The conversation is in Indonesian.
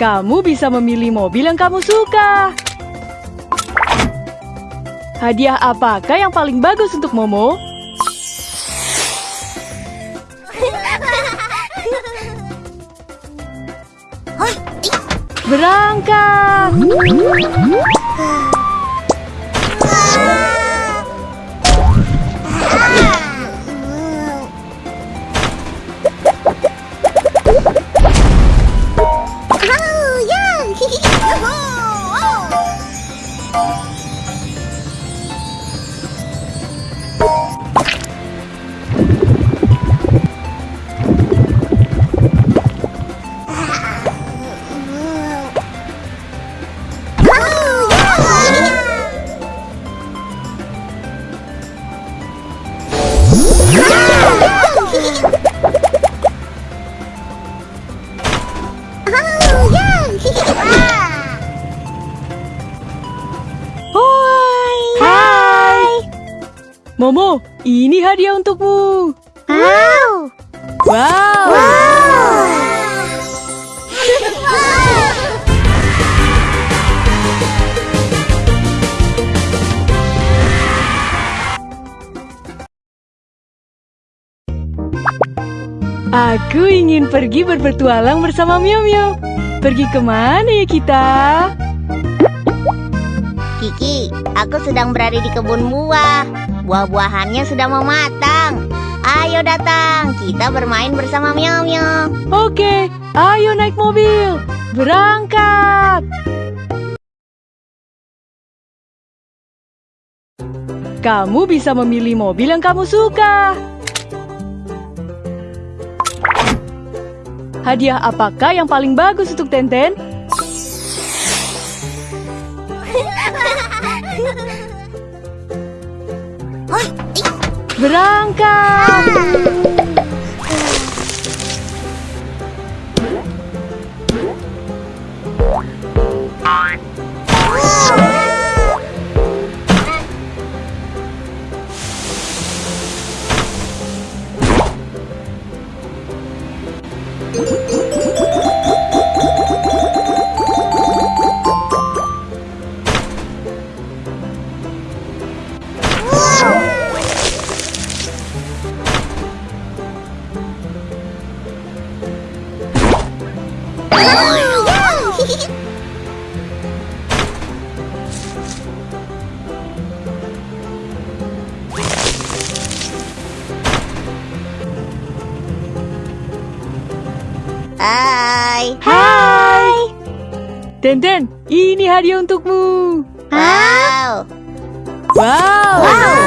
Kamu bisa memilih mobil yang kamu suka. Hadiah apakah yang paling bagus untuk Momo? Berangkat! Hai! Momo, ini hadiah untukmu. Wow! Wow! Aku ingin pergi berpetualang bersama Mio Mio. Pergi ke mana ya kita? Kiki, aku sedang berada di kebun buah. Buah-buahannya sudah mau matang. Ayo datang, kita bermain bersama Miao Miao. Oke, ayo naik mobil. Berangkat. Kamu bisa memilih mobil yang kamu suka. Hadiah apakah yang paling bagus untuk Tenten? Berangkat! Hai. Hai! Tenten, ini hadiah untukmu. Wow. Wow!